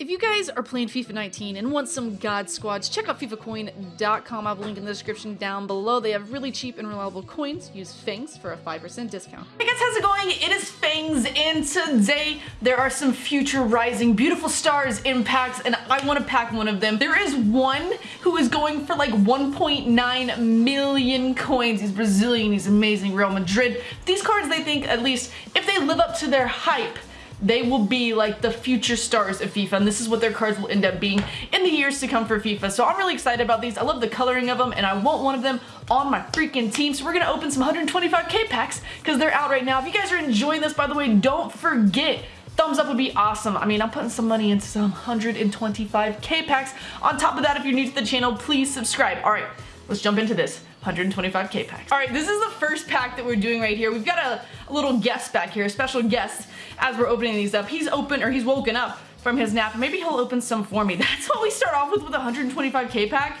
If you guys are playing FIFA 19 and want some God squads, check out FIFAcoin.com. I have a link in the description down below. They have really cheap and reliable coins. Use Fangs for a 5% discount. Hey guys, how's it going? It is Fangs, and today there are some future rising beautiful stars in packs, and I want to pack one of them. There is one who is going for like 1.9 million coins. He's Brazilian, he's amazing, Real Madrid. These cards, they think, at least, if they live up to their hype, they will be like the future stars of FIFA and this is what their cards will end up being in the years to come for FIFA. So I'm really excited about these. I love the coloring of them and I want one of them on my freaking team. So we're going to open some 125k packs because they're out right now. If you guys are enjoying this, by the way, don't forget thumbs up would be awesome. I mean, I'm putting some money into some 125k packs. On top of that, if you're new to the channel, please subscribe. All right, let's jump into this. 125k packs. All right, this is the first pack that we're doing right here. We've got a, a, little guest back here, a special guest as we're opening these up. He's open, or he's woken up from his nap. Maybe he'll open some for me. That's what we start off with with 125k pack.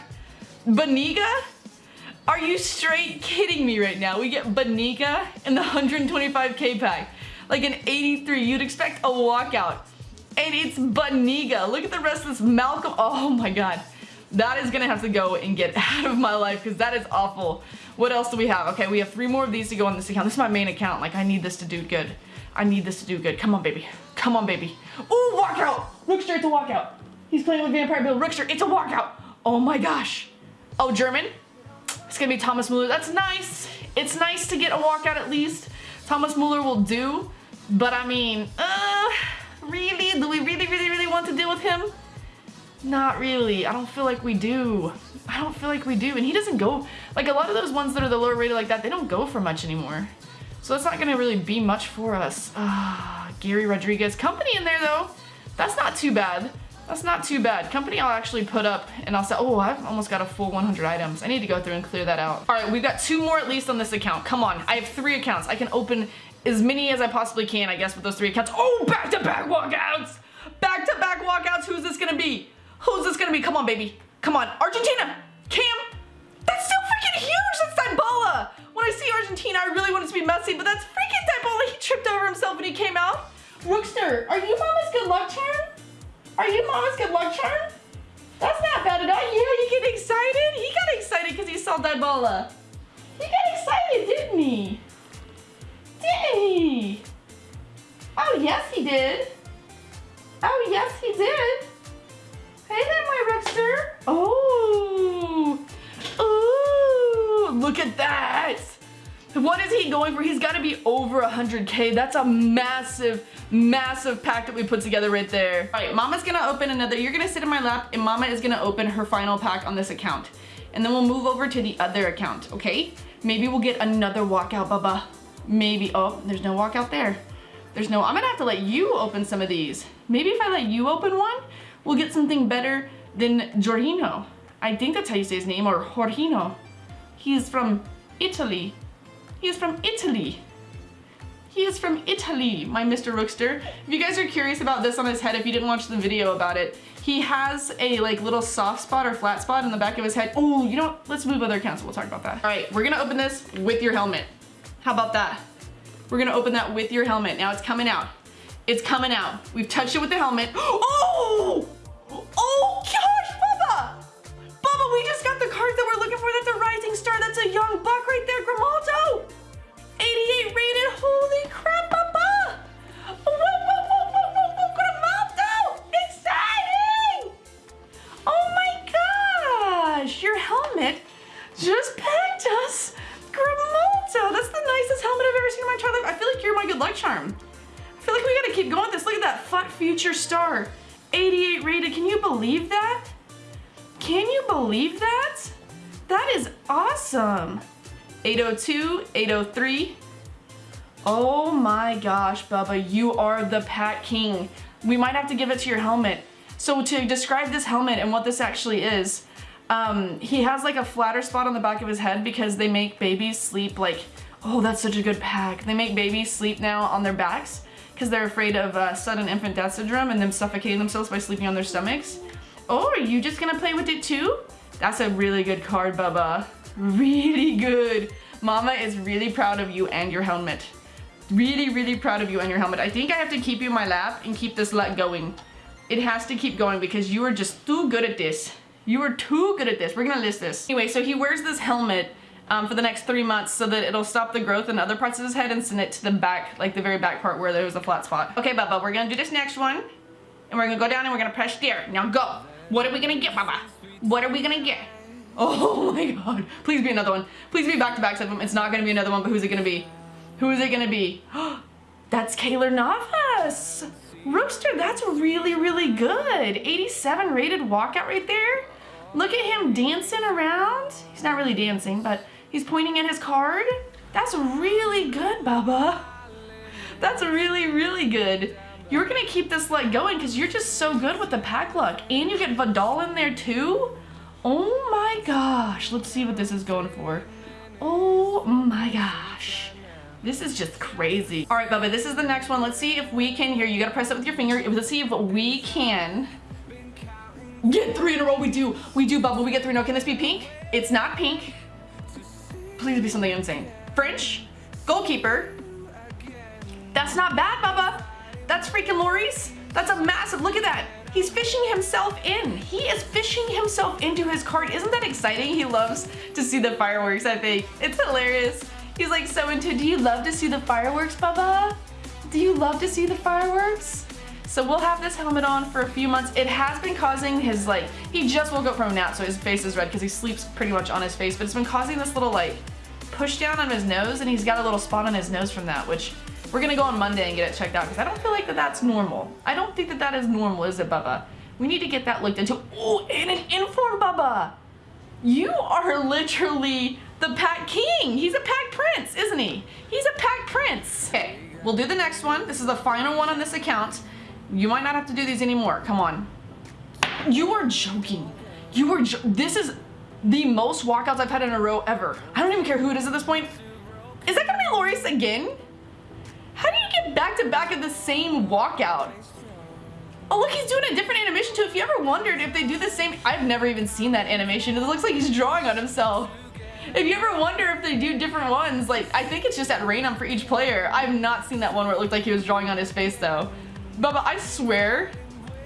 Banega? Are you straight kidding me right now? We get Banega in the 125k pack. Like an 83, you'd expect a walkout. And it's Banega. Look at the rest of this Malcom. Oh my god. That is gonna have to go and get out of my life because that is awful. What else do we have? Okay, we have three more of these to go on this account. This is my main account. Like, I need this to do good. I need this to do good. Come on, baby. Come on, baby. Ooh, walkout! Rookster, it's a walkout. He's playing with Vampire Bill. Rookster, it's a walkout. Oh my gosh. Oh, German? It's gonna be Thomas Muller. That's nice. It's nice to get a walkout at least. Thomas Muller will do. But I mean, uh, really? Do we really, really, really want to deal with him? Not really. I don't feel like we do. I don't feel like we do. And he doesn't go, like a lot of those ones that are the lower rated like that, they don't go for much anymore. So that's not to really be much for us. Ah, Garry Rodrigues. Kompany in there though. That's not too bad. That's not too bad. Kompany I'll actually put up and I'll say, oh, I've almost got a full 100 items. I need to go through and clear that out. All right, we've got two more at least on this account. Come on. I have three accounts. I can open as many as I possibly can, I guess, with those three accounts. Oh, back-to-back -back walkouts. Back-to-back -back walkouts. Who's this to be? Who's this gonna be? Come on, baby. Come on. Argentina! Cam! That's still freaking huge! That's Dybala! When I see Argentina, I really want it to be Messi, but that's freaking Dybala. He tripped over himself when he came out. Rookster, are you Mama's good luck charm? Are you Mama's good luck charm? That's not bad at all. Yeah, you get excited? He got excited because he saw Dybala. He got excited, didn't he? Didn't he? Oh, yes, he did. Oh, yes, he did. There, my Rookster. Oh. Ooh. Look at that. What is he going for? He's got to be over 100k. That's a massive, massive pack that we put together right there. All right, Mama's going to open another. You're going to sit in my lap and Mama is going to open her final pack on this account. And then we'll move over to the other account, okay? Maybe we'll get another walkout, Bubba. Maybe. Oh, there's no walkout there. There's no, I'm going to have to let you open some of these. Maybe if I let you open one, we'll get something better than Jorginho. I think that's how you say his name, or Jorginho. He's from Italy. He's from Italy. He is from Italy, my Mr. Rookster. If you guys are curious about this on his head, if you didn't watch the video about it, he has a like little soft spot or flat spot in the back of his head. Oh, you know what? Let's move other accounts. We'll talk about that. All right, we're gonna open this with your helmet. How about that? We're gonna open that with your helmet. Now it's coming out. It's coming out. We've touched it with the helmet. Oh young buck right there, Grimaldo. 88 rated. Holy crap, Bubba! Whoa, whoa, whoa, whoa, whoa, whoa, Grimaldo! Exciting! Oh my gosh, your helmet just pegged us. Grimaldo, that's the nicest helmet I've ever seen in my entire life. I feel like you're my good luck charm. I feel like we gotta keep going with this. Look at that FUT Future Star. 88 rated. Can you believe that? Can you believe that? That is awesome. 802, 803. Oh my gosh, Bubba, you are the pack king. We might have to give it to your helmet. So to describe this helmet and what this actually is, um, he has like a flatter spot on the back of his head because they make babies sleep like, oh, that's such a good pack. They make babies sleep now on their backs because they're afraid of uh, sudden infant death syndrome and them suffocating themselves by sleeping on their stomachs. Oh, are you just gonna play with it too? That's a really good card, Bubba. Really good. Mama is really proud of you and your helmet. Really, really proud of you and your helmet. I think I have to keep you in my lap and keep this let going. It has to keep going because you are just too good at this. You are too good at this. We're gonna list this. Anyway, so he wears this helmet um, for the next three months so that it'll stop the growth in other parts of his head and send it to the back, like the very back part where there was a flat spot. Okay, Bubba, we're gonna do this next one. And we're gonna go down and we're gonna press there. Now go. What are we gonna get, Bubba? What are we gonna get? Oh my god. Please be another one. Please be back-to-backs of them. It's not gonna be another one, but who's it gonna be? Who is it gonna be? That's Keylor Navas. Rooster, that's really, really good. 87 rated walkout right there. Look at him dancing around. He's not really dancing, but he's pointing at his card. That's really good, Bubba. That's really, really good. You're gonna keep this luck going because you're just so good with the pack luck. And you get Vidal in there too? Oh my gosh. Let's see what this is going for. Oh my gosh. This is just crazy. All right, Bubba, this is the next one. Let's see if we can, here, you gotta press it with your finger. Let's see if we can get three in a row. We do, we do, Bubba, we get three in a row. Can this be pink? It's not pink. Please be something insane. French, goalkeeper. That's not bad, Bubba. That's freaking Lloris. That's a massive, look at that. He's fishing himself in. He is fishing himself into his card. Isn't that exciting? He loves to see the fireworks, I think. It's hilarious. He's like so into, do you love to see the fireworks, Bubba? Do you love to see the fireworks? So we'll have this helmet on for a few months. It has been causing his like, he just woke up from a nap so his face is red because he sleeps pretty much on his face, but it's been causing this little like push down on his nose and he's got a little spot on his nose from that, which we're gonna go on Monday and get it checked out because I don't feel like that that's normal. I don't think that that is normal, is it, Bubba? We need to get that looked into. Oh, and an inform, Bubba. You are literally the pack king. He's a pack prince, isn't he? He's a pack prince. Okay, we'll do the next one. This is the final one on this account. You might not have to do these anymore. Come on. You are joking. You are jo This is the most walkouts I've had in a row ever. I don't even care who it is at this point. Is that gonna be Lloris again? Get back to back at the same walkout? Oh, look, he's doing a different animation too. If you ever wondered if they do the same, I've never even seen that animation. It looks like he's drawing on himself. If you ever wonder if they do different ones, like, I think it's just at random for each player. I've not seen that one where it looked like he was drawing on his face though. Bubba, I swear,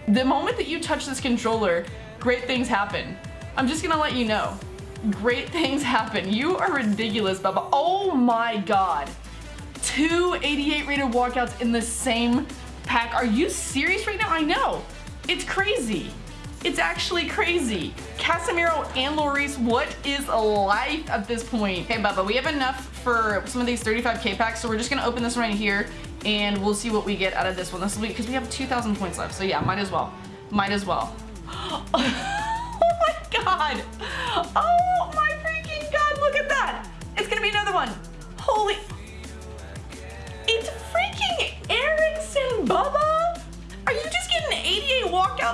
the moment that you touch this controller, great things happen. I'm just gonna let you know. Great things happen. You are ridiculous, Bubba. Oh my god. Two 88 rated walkouts in the same pack. Are you serious right now? I know. It's crazy. It's actually crazy. Casemiro and Lloris, what is life at this point? Okay, Bubba, we have enough for some of these 35k packs, so we're just gonna open this one right here and we'll see what we get out of this one. This be, because we have 2,000 points left, so yeah, might as well. Might as well. oh my god. Oh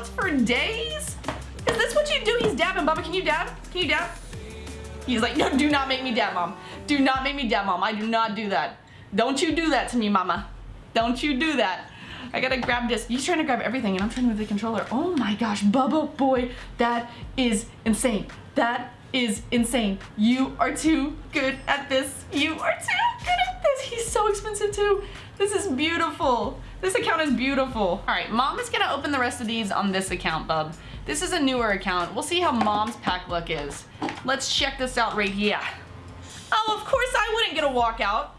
88 for days? Is this what you do? He's dabbing. Bubba, can you dab? Can you dab? He's like, no, do not make me dab, Mom. Do not make me dab, Mom. I do not do that. Don't you do that to me, Mama. Don't you do that. I gotta grab this. He's trying to grab everything and I'm trying to move the controller. Oh my gosh, Bubba boy, that is insane. That is insane. You are too good at this. You are too good at this. He's so expensive too. This is beautiful. This account is beautiful. All right, mom is gonna open the rest of these on this account, bub. This is a newer account. We'll see how mom's pack luck is. Let's check this out right here. Oh, of course I wouldn't get a walkout.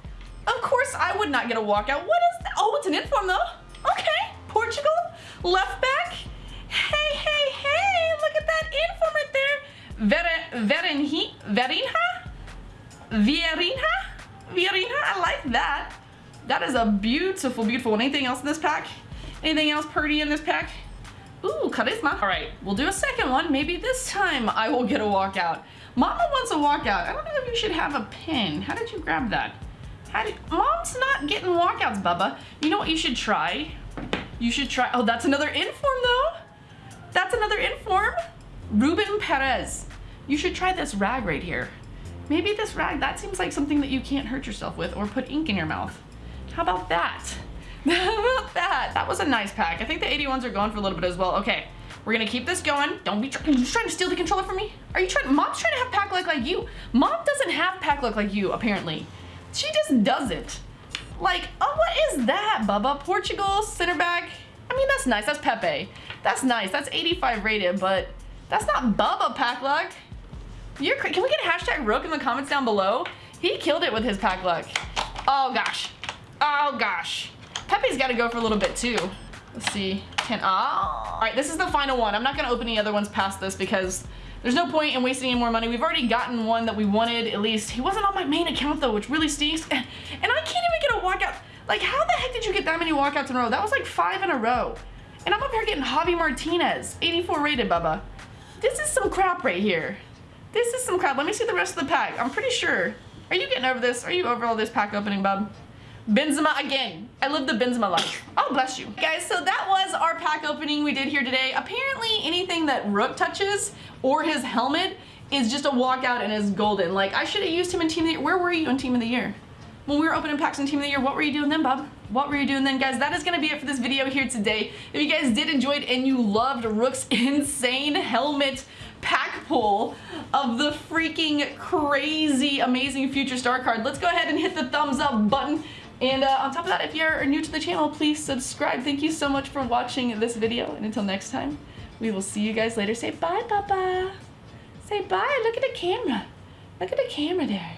Of course I would not get a walkout. What is that? Oh, it's an inform though. Okay, Portugal, left back. Hey, hey, hey, look at that inform right there. Ver Verinha? Verinha? Vierinha? Vierinha, I like that. That is a beautiful, beautiful one. Anything else in this pack? Anything else pretty in this pack? Ooh, charisma. All right, we'll do a second one. Maybe this time I will get a walkout. Mama wants a walkout. I don't know if you should have a pin. How did you grab that? How did, Mom's not getting walkouts, Bubba. You know what you should try? You should try, oh, that's another inform though. That's another inform. Ruben Perez. You should try this rag right here. Maybe this rag, that seems like something that you can't hurt yourself with or put ink in your mouth. How about that? How about that? That was a nice pack. I think the 81s are going for a little bit as well. Okay, we're gonna keep this going. Don't be try you trying to steal the controller from me? Are you trying, mom's trying to have pack luck like you. Mom doesn't have pack luck like you, apparently. She just doesn't. Like, oh, what is that, Bubba? Portugal, center back. I mean, that's nice, that's Pepe. That's nice. That's 85 rated, but that's not Bubba pack luck. You're Can we get a hashtag Rook in the comments down below? He killed it with his pack luck. Oh gosh. Oh gosh. Pepe's got to go for a little bit too. Let's see. Ten. Ah. All right, this is the final one. I'm not gonna open any other ones past this because there's no point in wasting any more money. We've already gotten one that we wanted, at least. He wasn't on my main account though, which really stinks. And, and I can't even get a walkout. Like, how the heck did you get that many walkouts in a row? That was like five in a row. And I'm up here getting Javi Martinez, 84 rated, Bubba. This is some crap right here. This is some crap. Let me see the rest of the pack. I'm pretty sure. Are you getting over this? Are you over all this pack opening, bub? Benzema again. I live the Benzema life. Oh, bless you. Guys, so that was our pack opening we did here today. Apparently anything that Rook touches or his helmet is just a walkout and is golden. Like, I should have used him in Team of the Year. Where were you in Team of the Year? When we were opening packs in Team of the Year, what were you doing then, bub? What were you doing then, guys? That is going to be it for this video here today. If you guys did enjoy it and you loved Rook's insane helmet pack pull of the freaking crazy, amazing future star card, let's go ahead and hit the thumbs up button. And uh, on top of that, if you're new to the channel, please subscribe. Thank you so much for watching this video. And until next time, we will see you guys later. Say bye, Papa. Say bye. Look at the camera. Look at the camera there.